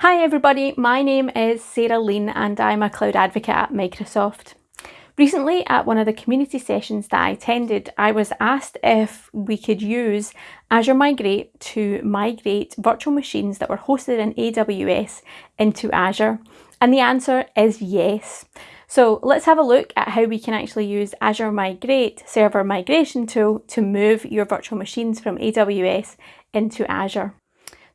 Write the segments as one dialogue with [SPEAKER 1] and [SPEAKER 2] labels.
[SPEAKER 1] Hi everybody, my name is Sarah Lean and I'm a cloud advocate at Microsoft. Recently at one of the community sessions that I attended, I was asked if we could use Azure Migrate to migrate virtual machines that were hosted in AWS into Azure. And the answer is yes. So let's have a look at how we can actually use Azure Migrate server migration tool to move your virtual machines from AWS into Azure.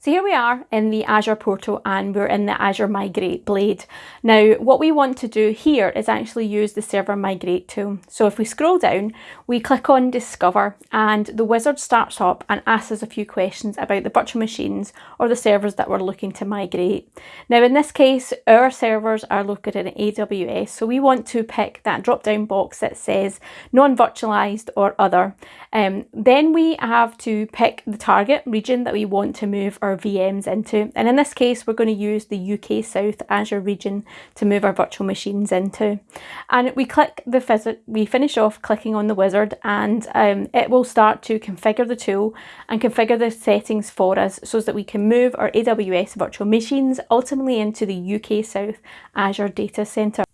[SPEAKER 1] So here we are in the Azure portal and we're in the Azure Migrate Blade. Now what we want to do here is actually use the Server Migrate tool. So if we scroll down, we click on Discover and the wizard starts up and asks us a few questions about the virtual machines or the servers that we're looking to migrate. Now in this case, our servers are located in AWS, so we want to pick that drop down box that says non-virtualized or other. Um, then we have to pick the target region that we want to move our VMs into. And in this case, we're going to use the UK South Azure region to move our virtual machines into. And we click the we finish off clicking on the wizard and um, it will start to configure the tool and configure the settings for us so that we can move our AWS virtual machines ultimately into the UK South Azure data center.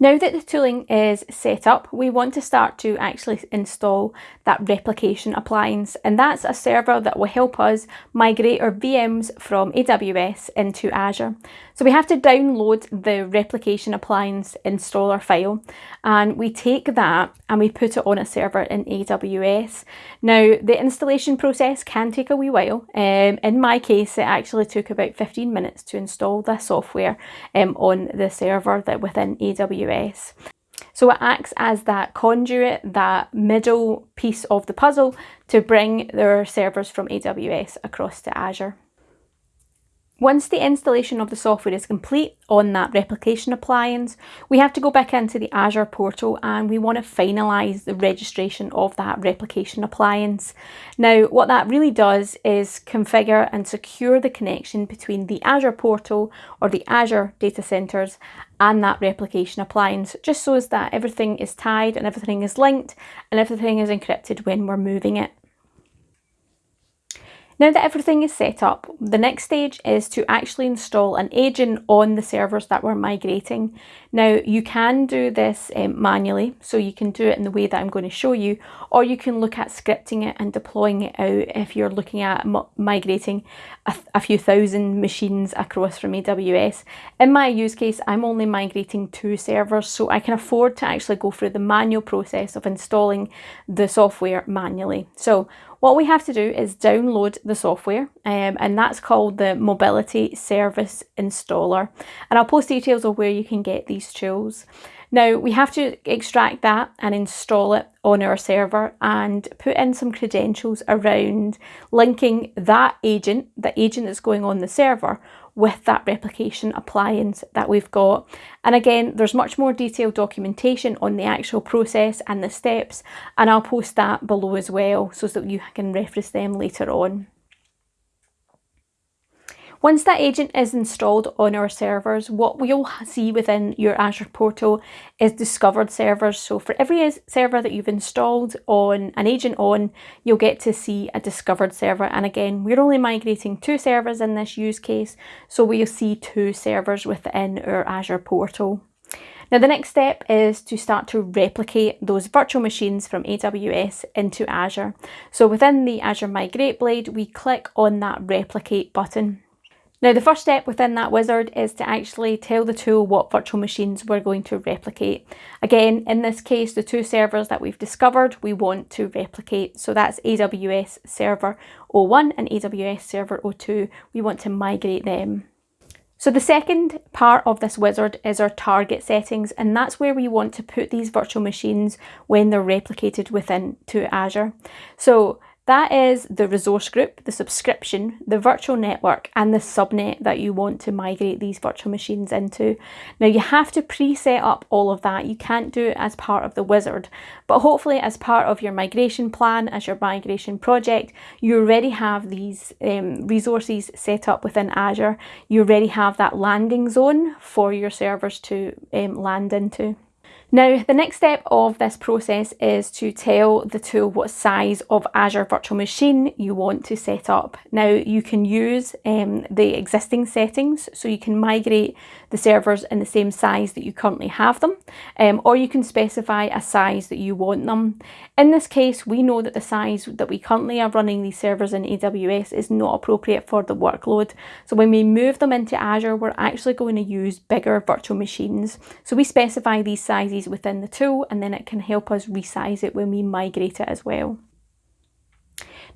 [SPEAKER 1] Now that the tooling is set up, we want to start to actually install that replication appliance and that's a server that will help us migrate our VMs from AWS into Azure. So we have to download the replication appliance installer file and we take that and we put it on a server in AWS. Now the installation process can take a wee while. Um, in my case it actually took about 15 minutes to install the software um, on the server that within AWS AWS. So it acts as that conduit, that middle piece of the puzzle to bring their servers from AWS across to Azure. Once the installation of the software is complete on that replication appliance, we have to go back into the Azure portal and we want to finalise the registration of that replication appliance. Now, what that really does is configure and secure the connection between the Azure portal or the Azure data centres and that replication appliance, just so as that everything is tied and everything is linked and everything is encrypted when we're moving it. Now that everything is set up, the next stage is to actually install an agent on the servers that we're migrating. Now you can do this um, manually, so you can do it in the way that I'm going to show you, or you can look at scripting it and deploying it out if you're looking at migrating a, a few thousand machines across from AWS. In my use case, I'm only migrating two servers, so I can afford to actually go through the manual process of installing the software manually. So what we have to do is download the software um, and that's called the Mobility Service Installer. And I'll post details of where you can get these tools. Now we have to extract that and install it on our server and put in some credentials around linking that agent, the agent that's going on the server, with that replication appliance that we've got. And again, there's much more detailed documentation on the actual process and the steps, and I'll post that below as well so that you can reference them later on. Once that agent is installed on our servers, what we'll see within your Azure portal is discovered servers. So for every server that you've installed on an agent on, you'll get to see a discovered server. And again, we're only migrating two servers in this use case, so we'll see two servers within our Azure portal. Now the next step is to start to replicate those virtual machines from AWS into Azure. So within the Azure Migrate Blade, we click on that replicate button. Now the first step within that wizard is to actually tell the tool what virtual machines we're going to replicate. Again, in this case, the two servers that we've discovered, we want to replicate. So that's AWS Server 01 and AWS Server 02. We want to migrate them. So the second part of this wizard is our target settings and that's where we want to put these virtual machines when they're replicated within to Azure. So that is the resource group, the subscription, the virtual network and the subnet that you want to migrate these virtual machines into. Now you have to pre-set up all of that. You can't do it as part of the wizard, but hopefully as part of your migration plan, as your migration project, you already have these um, resources set up within Azure. You already have that landing zone for your servers to um, land into. Now, the next step of this process is to tell the tool what size of Azure Virtual Machine you want to set up. Now, you can use um, the existing settings, so you can migrate the servers in the same size that you currently have them, um, or you can specify a size that you want them. In this case, we know that the size that we currently are running these servers in AWS is not appropriate for the workload. So when we move them into Azure, we're actually going to use bigger virtual machines. So we specify these sizes within the tool and then it can help us resize it when we migrate it as well.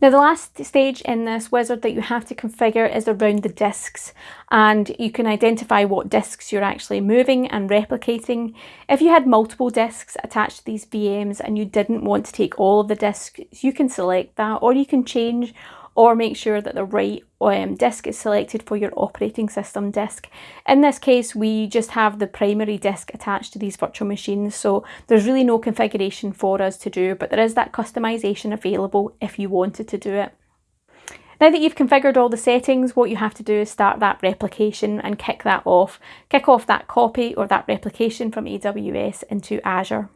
[SPEAKER 1] Now the last stage in this wizard that you have to configure is around the disks and you can identify what disks you're actually moving and replicating. If you had multiple disks attached to these VMs and you didn't want to take all of the disks, you can select that or you can change or make sure that the right um, disk is selected for your operating system disk. In this case, we just have the primary disk attached to these virtual machines, so there's really no configuration for us to do, but there is that customization available if you wanted to do it. Now that you've configured all the settings, what you have to do is start that replication and kick that off. Kick off that copy or that replication from AWS into Azure.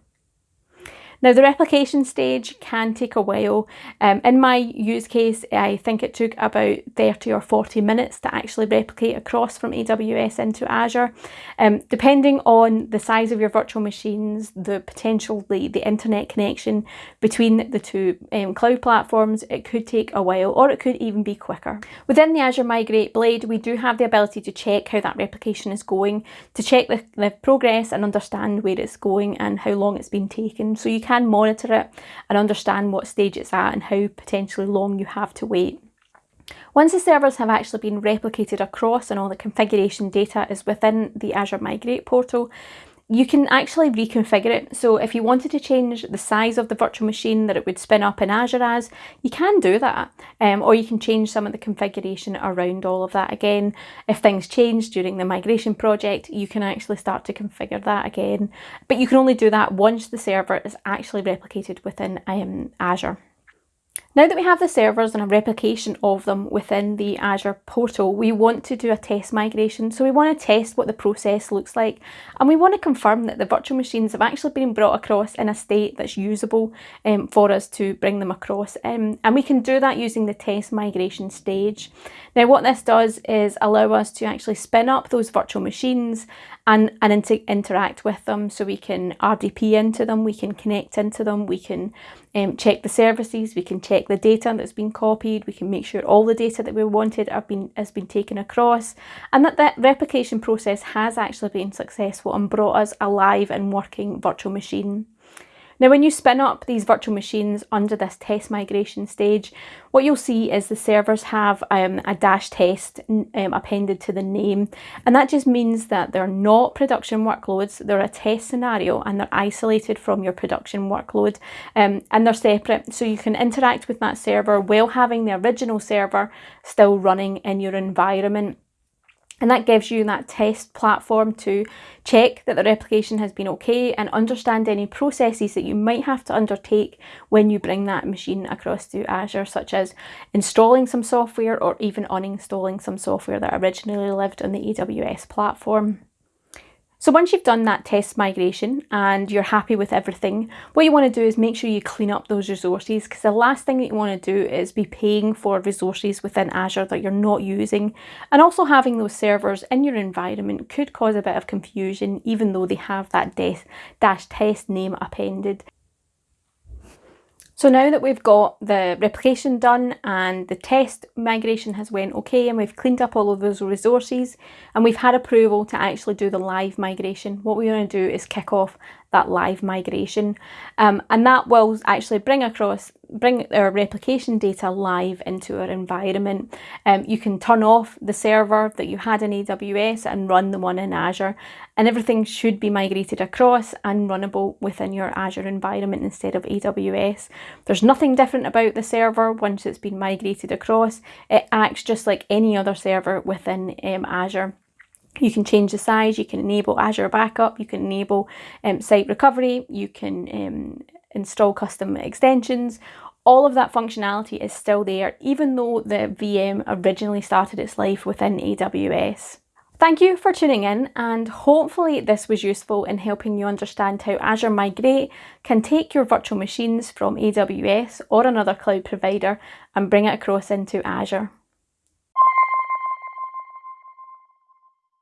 [SPEAKER 1] Now the replication stage can take a while. Um, in my use case, I think it took about 30 or 40 minutes to actually replicate across from AWS into Azure. Um, depending on the size of your virtual machines, the potential, the, internet connection between the two um, cloud platforms, it could take a while or it could even be quicker. Within the Azure Migrate Blade, we do have the ability to check how that replication is going, to check the, the progress and understand where it's going and how long it's been taken. So you can monitor it and understand what stage it's at and how potentially long you have to wait. Once the servers have actually been replicated across and all the configuration data is within the Azure Migrate portal, you can actually reconfigure it. So if you wanted to change the size of the virtual machine that it would spin up in Azure as, you can do that. Um, or you can change some of the configuration around all of that again. If things change during the migration project, you can actually start to configure that again. But you can only do that once the server is actually replicated within um, Azure. Now that we have the servers and a replication of them within the Azure portal, we want to do a test migration. So we want to test what the process looks like and we want to confirm that the virtual machines have actually been brought across in a state that's usable um, for us to bring them across. Um, and we can do that using the test migration stage. Now what this does is allow us to actually spin up those virtual machines and, and inter interact with them so we can RDP into them, we can connect into them, we can um, check the services, we can check the data that's been copied, we can make sure all the data that we wanted have been, has been taken across and that that replication process has actually been successful and brought us a live and working virtual machine. Now when you spin up these virtual machines under this test migration stage, what you'll see is the servers have um, a dash test um, appended to the name and that just means that they're not production workloads, they're a test scenario and they're isolated from your production workload um, and they're separate so you can interact with that server while having the original server still running in your environment. And that gives you that test platform to check that the replication has been okay and understand any processes that you might have to undertake when you bring that machine across to Azure, such as installing some software or even uninstalling some software that originally lived on the AWS platform. So once you've done that test migration and you're happy with everything, what you want to do is make sure you clean up those resources because the last thing that you want to do is be paying for resources within Azure that you're not using. And also having those servers in your environment could cause a bit of confusion even though they have that dash test name appended. So now that we've got the replication done and the test migration has went okay and we've cleaned up all of those resources and we've had approval to actually do the live migration, what we want to do is kick off that live migration. Um, and that will actually bring across bring our replication data live into our environment. Um, you can turn off the server that you had in AWS and run the one in Azure and everything should be migrated across and runnable within your Azure environment instead of AWS. There's nothing different about the server once it's been migrated across. It acts just like any other server within um, Azure. You can change the size, you can enable Azure Backup, you can enable um, site recovery, you can um, install custom extensions. All of that functionality is still there, even though the VM originally started its life within AWS. Thank you for tuning in and hopefully this was useful in helping you understand how Azure Migrate can take your virtual machines from AWS or another cloud provider and bring it across into Azure.